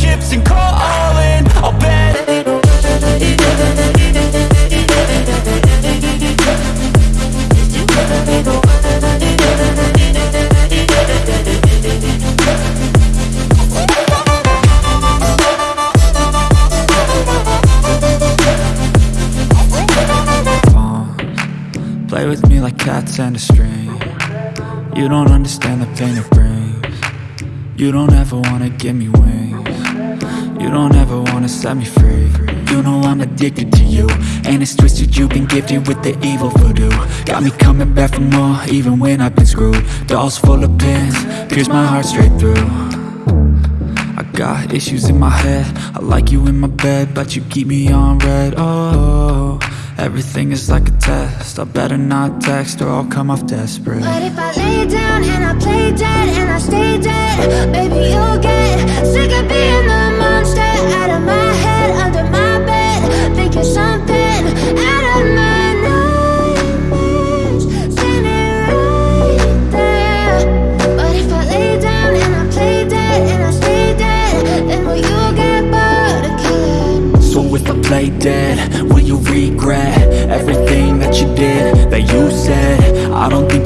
chips and call in I'll bet Play with me like cats and a string. You don't understand the pain it brings. You don't ever wanna give me wings. You don't ever wanna set me free. You know I'm addicted to you And it's twisted. You've been gifted with the evil voodoo. Got me coming back for more even when I've been screwed. Dolls full of pins, pierce my heart straight through. I got issues in my head. I like you in my bed But you keep me on red, oh Everything is like a test. I better not text or I'll come off desperate. But if I lay down and I play dead and I stay dead Baby, you'll get sick of being the monster Out of my head, under my bed Thinking something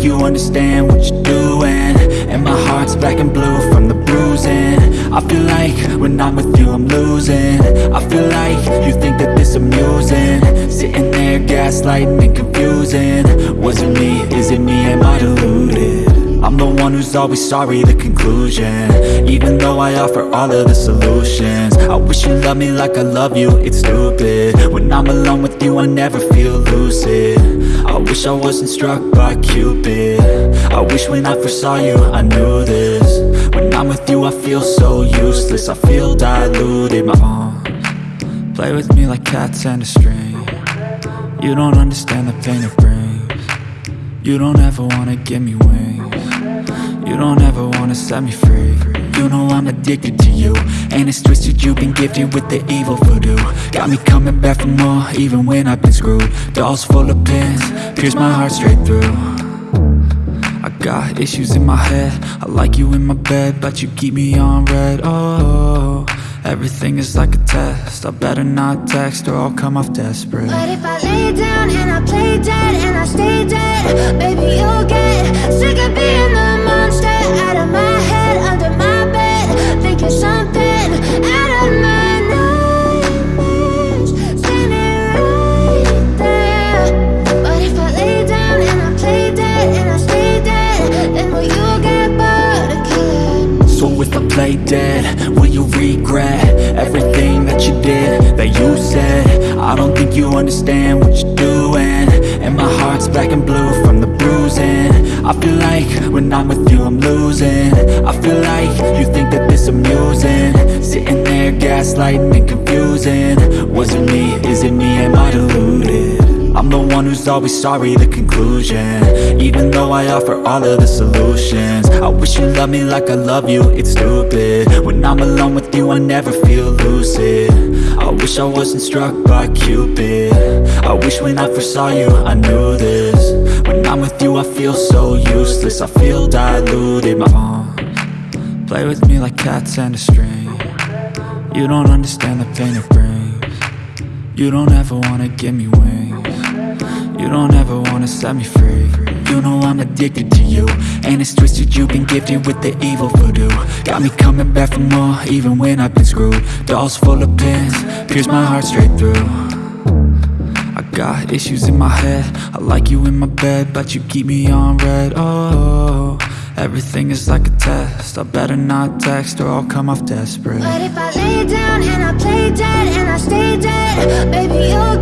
you understand what you're doing. And my heart's black and blue from the bruising. I feel like when I'm with you I'm losing. I feel like you think that this amusing. Sitting there gaslighting and confusing. Was it me, is it me, am I deluded? I'm the one who's always sorry, the conclusion. Even though I offer all of the solutions. I wish you loved me like I love you, it's stupid. When I'm alone with you, I never feel lucid. I wish I wasn't struck by Cupid. I wish when I first saw you, I knew this. When I'm with you, I feel so useless. I feel diluted, my arms Play with me like cats and a string. You don't understand the pain it brings. You don't ever wanna give me wings you don't ever wanna set me free. You know I'm addicted to you. And it's twisted you've been gifted with the evil voodoo. Got me coming back for more even when I've been screwed. Dolls full of pins, pierce my heart straight through. I got issues in my head. I like you in my bed But you keep me on red, oh Everything is like a test. I better not text or I'll come off desperate. But if I lay down play dead, will you regret Everything that you did, that you said? I don't think you understand what you're doing. And my heart's black and blue from the bruising. I feel like when I'm with you I'm losing. I feel like you think that this amusing. Sitting there gaslighting and confusing. Was it me, is it me, am I deluded? I'm the one who's always sorry, the conclusion. Even though I offer all of the solutions I wish you loved me like I love you, it's stupid. When I'm alone with you I never feel lucid. I wish I wasn't struck by Cupid. I wish when I first saw you I knew this. When I'm with you I feel so useless. I feel diluted, my arms Play with me like cats and a string. You don't understand the pain it brings. You don't ever wanna give me wings you don't ever wanna set me free. You know I'm addicted to you. And it's twisted you've been gifted with the evil voodoo. Got me coming back for more even when I've been screwed. Dolls full of pins, pierce my heart straight through. I got issues in my head. I like you in my bed But you keep me on red, oh Everything is like a test. I better not text or I'll come off desperate. But if I lay down and I play dead and I stay dead? Baby, you'll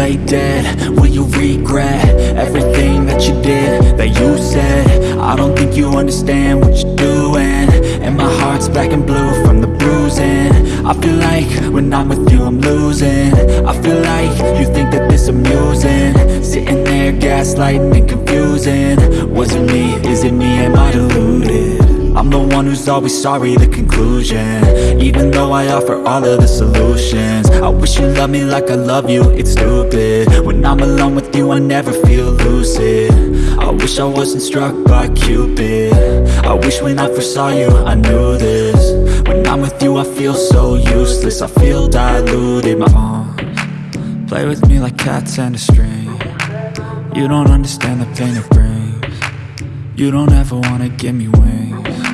play dead, will you regret Everything that you did, that you said? I don't think you understand what you're doing. And my heart's black and blue from the bruising. I feel like when I'm with you I'm losing. I feel like you think that this amusing. Sitting there gaslighting and confusing. Was it me, is it me, am I deluded? I'm the one who's always sorry, the conclusion. Even though I offer all of the solutions. I wish you loved me like I love you, it's stupid. When I'm alone with you I never feel lucid. I wish I wasn't struck by Cupid. I wish when I first saw you I knew this. When I'm with you I feel so useless. I feel diluted, my arms Play with me like cats and a string. You don't understand the pain it brings. You don't ever wanna give me wings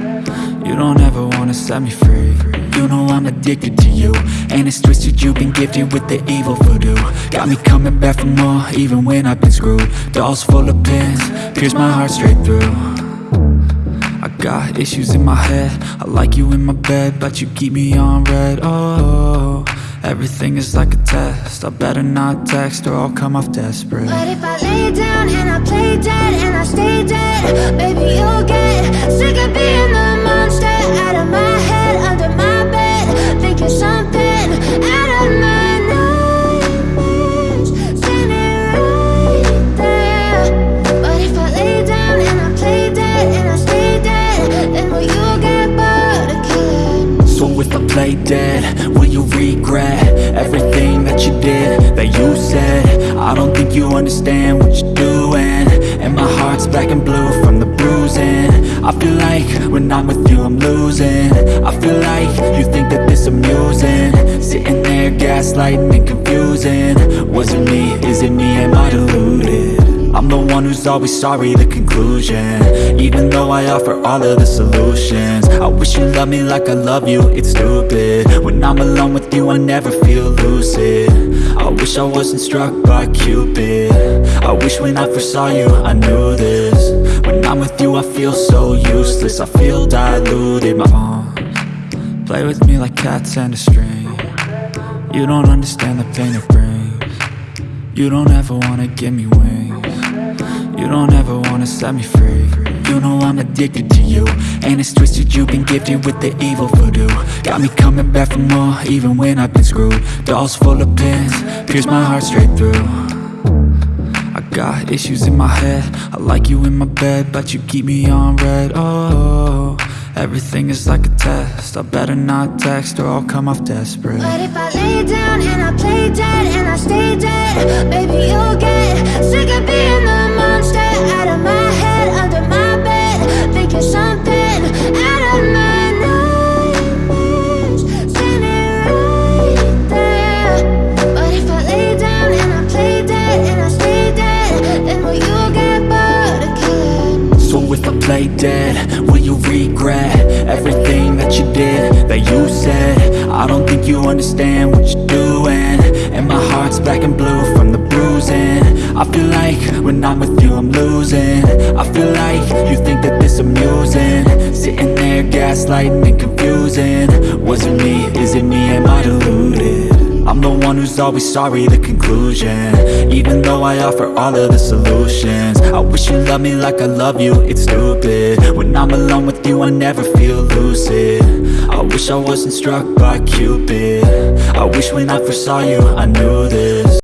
You don't ever wanna set me free. You know I'm addicted to you. And it's twisted you've been gifted with the evil voodoo. Got me coming back for more even when I've been screwed. Dolls full of pins, pierce my heart straight through. I got issues in my head. I like you in my bed But you keep me on red. Oh, everything is like a test. I better not text or I'll come off desperate. But if I lay down and I play dead and I stay dead Baby, you'll get sick of being the Out of my head, under my bed Thinking something out of my nightmares. Right there. But if I lay down and I play dead and I stay dead Then will you get bored of killing So if I play dead, will you regret Everything that you did, that you said? I don't think you understand what doing And my heart's black and blue from the bruising. I feel like when I'm with you I'm losing. I feel like you think that this amusing. Sitting there gaslighting and confusing. Was it me, is it me, am I deluded? I'm the one who's always sorry, the conclusion. Even though I offer all of the solutions. I wish you loved me like I love you, it's stupid. When I'm alone with you, I never feel lucid wish I wasn't struck by Cupid. I wish when I first saw you, I knew this. When I'm with you, I feel so useless. I feel diluted, my arms Play with me like cats and a string. You don't understand the pain it brings. You don't ever wanna give me wings You don't ever wanna set me free. You know I'm addicted to you And it's twisted. You've been gifted with the evil voodoo. Got me coming back for more even when I've been screwed. Dolls full of pins, pierce my heart straight through. I got issues in my head. I like you in my bed But you keep me on red. Oh, everything is like a test. I better not text or I'll come off desperate. But if I lay down and I play dead and I stay dead Baby, you'll get sick of being the Out of my head, under my bed Thinking something understand what you're doing. And my heart's black and blue from the bruising. I feel like when I'm with you I'm losing. I feel like you think that this amusing. Sitting there gaslighting and confusing. Was it me, is it me, am I deluded? One who's always sorry, the conclusion. Even though I offer all of the solutions I wish you loved me like I love you, it's stupid. When I'm alone with you I never feel lucid. I wish I wasn't struck by Cupid. I wish when I first saw you I knew this